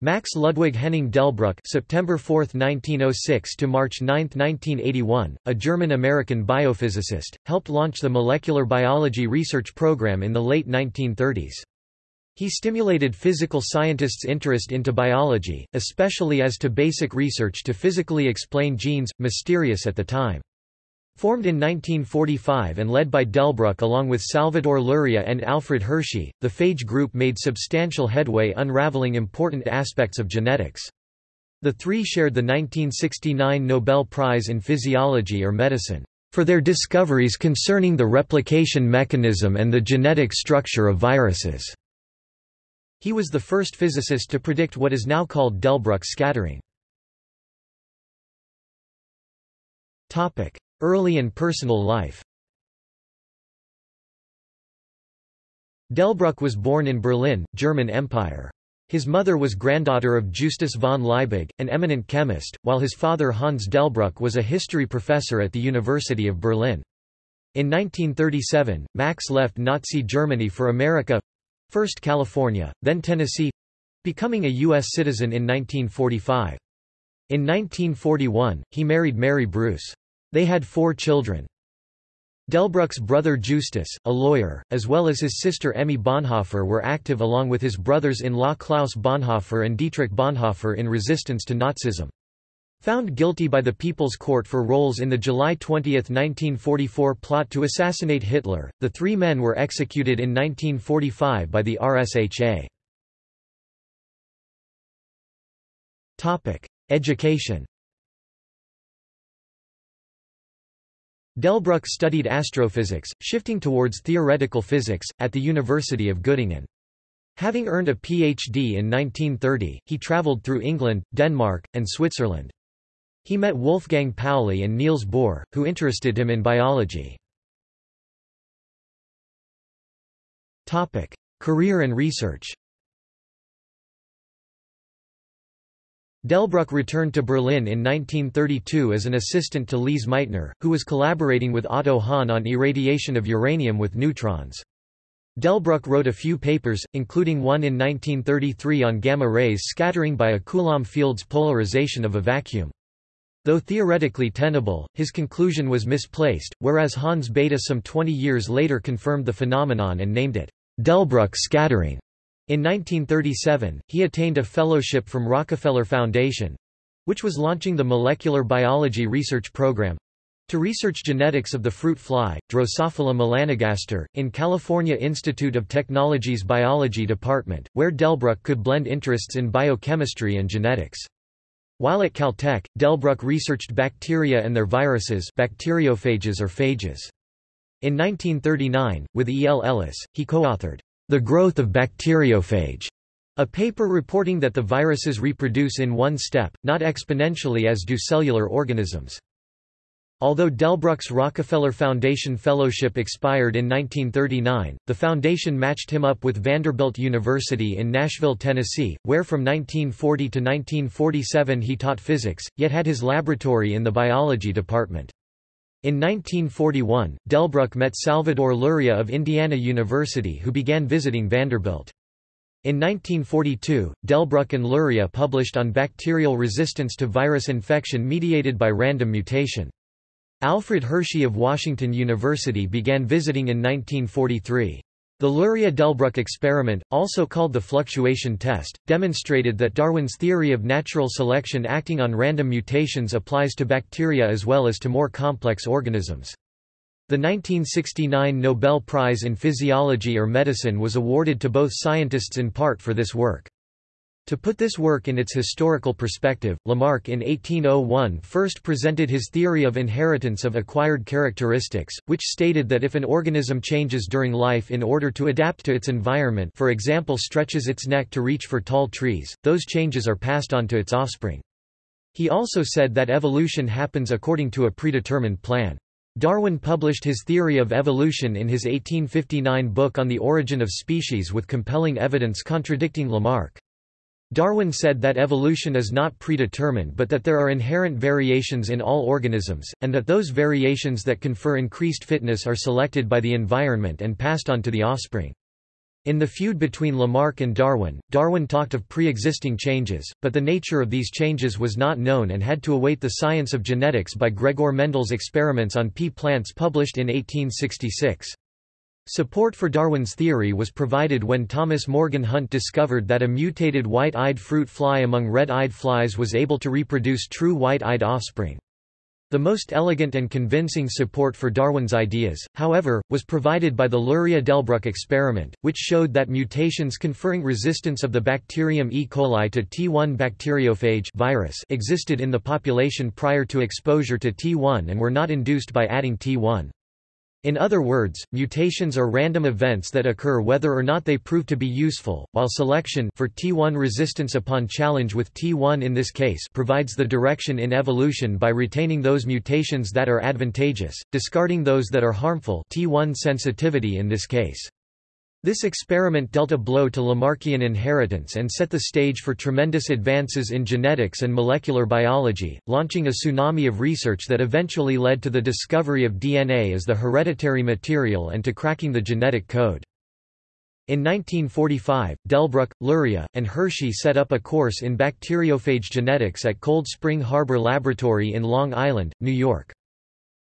Max Ludwig Henning Delbruck September 4, 1906 to March 9, 1981, a German-American biophysicist, helped launch the molecular biology research program in the late 1930s. He stimulated physical scientists' interest into biology, especially as to basic research to physically explain genes, mysterious at the time. Formed in 1945 and led by Delbruck along with Salvador Luria and Alfred Hershey, the phage group made substantial headway unraveling important aspects of genetics. The three shared the 1969 Nobel Prize in Physiology or Medicine for their discoveries concerning the replication mechanism and the genetic structure of viruses. He was the first physicist to predict what is now called Delbruck scattering. Early and personal life Delbruck was born in Berlin, German Empire. His mother was granddaughter of Justus von Liebig, an eminent chemist, while his father Hans Delbruck was a history professor at the University of Berlin. In 1937, Max left Nazi Germany for America—first California, then Tennessee—becoming a U.S. citizen in 1945. In 1941, he married Mary Bruce. They had four children. Delbruck's brother Justus, a lawyer, as well as his sister Emmy Bonhoeffer were active along with his brothers-in-law Klaus Bonhoeffer and Dietrich Bonhoeffer in resistance to Nazism. Found guilty by the People's Court for roles in the July 20, 1944 plot to assassinate Hitler, the three men were executed in 1945 by the RSHA. Education Delbruck studied astrophysics, shifting towards theoretical physics, at the University of Göttingen. Having earned a Ph.D. in 1930, he travelled through England, Denmark, and Switzerland. He met Wolfgang Pauli and Niels Bohr, who interested him in biology. Career and research Delbruck returned to Berlin in 1932 as an assistant to Lise Meitner, who was collaborating with Otto Hahn on irradiation of uranium with neutrons. Delbruck wrote a few papers, including one in 1933 on gamma rays scattering by a Coulomb field's polarization of a vacuum. Though theoretically tenable, his conclusion was misplaced, whereas Hans Bethe some 20 years later confirmed the phenomenon and named it Delbruck scattering. In 1937, he attained a fellowship from Rockefeller Foundation—which was launching the molecular biology research program, to research genetics of the fruit fly, Drosophila melanogaster, in California Institute of Technology's Biology Department, where Delbruck could blend interests in biochemistry and genetics. While at Caltech, Delbruck researched bacteria and their viruses bacteriophages or phages. In 1939, with E. L. Ellis, he co-authored the Growth of Bacteriophage, a paper reporting that the viruses reproduce in one step, not exponentially as do cellular organisms. Although Delbruck's Rockefeller Foundation Fellowship expired in 1939, the foundation matched him up with Vanderbilt University in Nashville, Tennessee, where from 1940 to 1947 he taught physics, yet had his laboratory in the biology department. In 1941, Delbruck met Salvador Luria of Indiana University who began visiting Vanderbilt. In 1942, Delbruck and Luria published on bacterial resistance to virus infection mediated by random mutation. Alfred Hershey of Washington University began visiting in 1943. The Luria-Delbruck experiment, also called the fluctuation test, demonstrated that Darwin's theory of natural selection acting on random mutations applies to bacteria as well as to more complex organisms. The 1969 Nobel Prize in Physiology or Medicine was awarded to both scientists in part for this work. To put this work in its historical perspective, Lamarck in 1801 first presented his theory of inheritance of acquired characteristics, which stated that if an organism changes during life in order to adapt to its environment for example stretches its neck to reach for tall trees, those changes are passed on to its offspring. He also said that evolution happens according to a predetermined plan. Darwin published his theory of evolution in his 1859 book On the Origin of Species with compelling evidence contradicting Lamarck. Darwin said that evolution is not predetermined but that there are inherent variations in all organisms, and that those variations that confer increased fitness are selected by the environment and passed on to the offspring. In the feud between Lamarck and Darwin, Darwin talked of pre-existing changes, but the nature of these changes was not known and had to await the science of genetics by Gregor Mendel's experiments on pea plants published in 1866. Support for Darwin's theory was provided when Thomas Morgan Hunt discovered that a mutated white-eyed fruit fly among red-eyed flies was able to reproduce true white-eyed offspring. The most elegant and convincing support for Darwin's ideas, however, was provided by the Luria-Delbruck experiment, which showed that mutations conferring resistance of the bacterium E. coli to T1 bacteriophage virus existed in the population prior to exposure to T1 and were not induced by adding T1. In other words, mutations are random events that occur whether or not they prove to be useful, while selection for T1 resistance upon challenge with T1 in this case provides the direction in evolution by retaining those mutations that are advantageous, discarding those that are harmful T1 sensitivity in this case. This experiment dealt a blow to Lamarckian inheritance and set the stage for tremendous advances in genetics and molecular biology, launching a tsunami of research that eventually led to the discovery of DNA as the hereditary material and to cracking the genetic code. In 1945, Delbruck, Luria, and Hershey set up a course in bacteriophage genetics at Cold Spring Harbor Laboratory in Long Island, New York.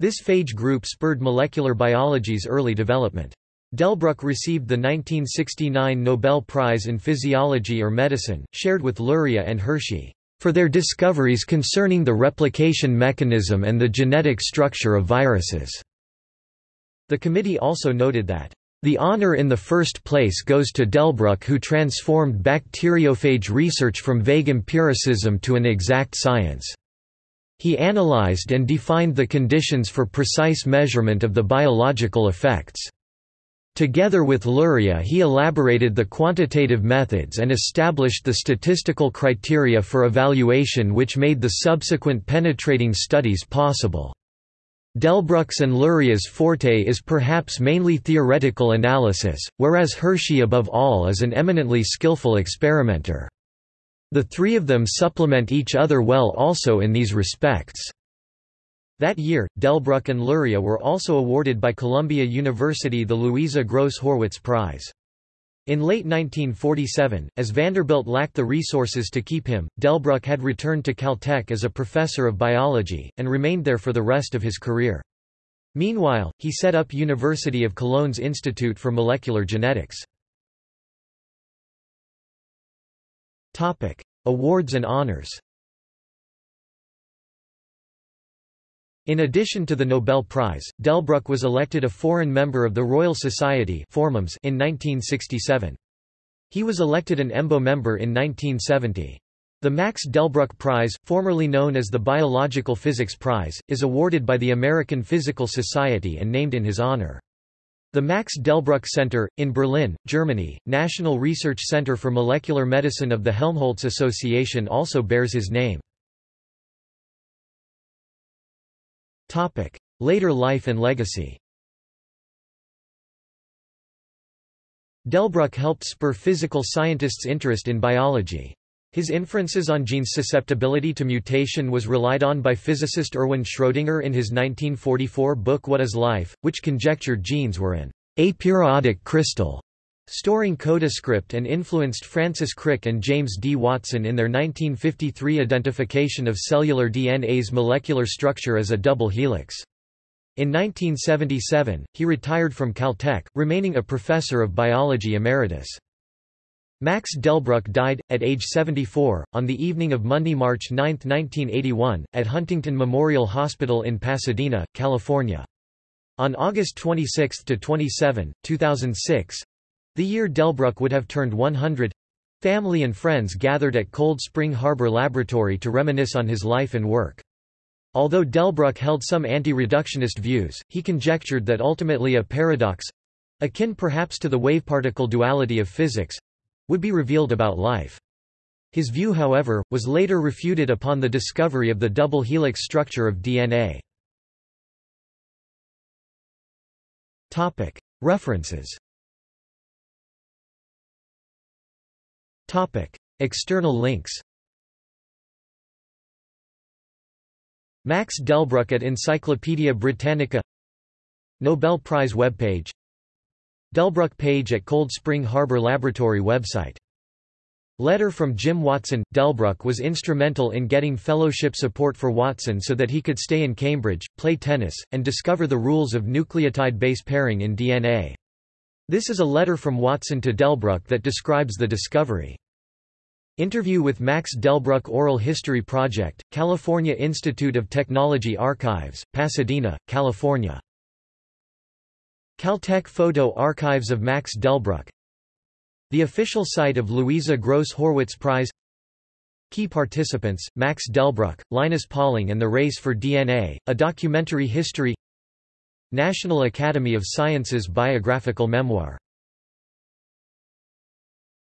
This phage group spurred molecular biology's early development. Delbruck received the 1969 Nobel Prize in Physiology or Medicine, shared with Luria and Hershey, for their discoveries concerning the replication mechanism and the genetic structure of viruses. The committee also noted that the honor in the first place goes to Delbruck who transformed bacteriophage research from vague empiricism to an exact science. He analyzed and defined the conditions for precise measurement of the biological effects. Together with Luria he elaborated the quantitative methods and established the statistical criteria for evaluation which made the subsequent penetrating studies possible. Delbruck's and Luria's forte is perhaps mainly theoretical analysis, whereas Hershey above all is an eminently skillful experimenter. The three of them supplement each other well also in these respects. That year, Delbruck and Luria were also awarded by Columbia University the Louisa Gross Horwitz Prize. In late 1947, as Vanderbilt lacked the resources to keep him, Delbruck had returned to Caltech as a professor of biology, and remained there for the rest of his career. Meanwhile, he set up University of Cologne's Institute for Molecular Genetics. Awards and honors In addition to the Nobel Prize, Delbruck was elected a foreign member of the Royal Society in 1967. He was elected an EMBO member in 1970. The Max Delbruck Prize, formerly known as the Biological Physics Prize, is awarded by the American Physical Society and named in his honor. The Max Delbruck Center, in Berlin, Germany, National Research Center for Molecular Medicine of the Helmholtz Association also bears his name. Later life and legacy. Delbruck helped spur physical scientists' interest in biology. His inferences on genes' susceptibility to mutation was relied on by physicist Erwin Schrödinger in his 1944 book What is Life, which conjectured genes were an aperiodic crystal storing codescript and influenced Francis Crick and James D. Watson in their 1953 identification of cellular DNA's molecular structure as a double helix. In 1977, he retired from Caltech, remaining a professor of biology emeritus. Max Delbruck died, at age 74, on the evening of Monday, March 9, 1981, at Huntington Memorial Hospital in Pasadena, California. On August 26–27, 2006, the year Delbruck would have turned 100 family and friends gathered at Cold Spring Harbor Laboratory to reminisce on his life and work. Although Delbruck held some anti-reductionist views, he conjectured that ultimately a paradox—akin perhaps to the wave-particle duality of physics—would be revealed about life. His view however, was later refuted upon the discovery of the double helix structure of DNA. References External links Max Delbruck at Encyclopædia Britannica Nobel Prize webpage Delbruck page at Cold Spring Harbor Laboratory website Letter from Jim Watson – Delbruck was instrumental in getting fellowship support for Watson so that he could stay in Cambridge, play tennis, and discover the rules of nucleotide base pairing in DNA. This is a letter from Watson to Delbruck that describes the discovery. Interview with Max Delbruck Oral History Project, California Institute of Technology Archives, Pasadena, California. Caltech Photo Archives of Max Delbruck The official site of Louisa Gross Horwitz Prize Key participants, Max Delbruck, Linus Pauling and the Race for DNA, a documentary history National Academy of Sciences biographical memoir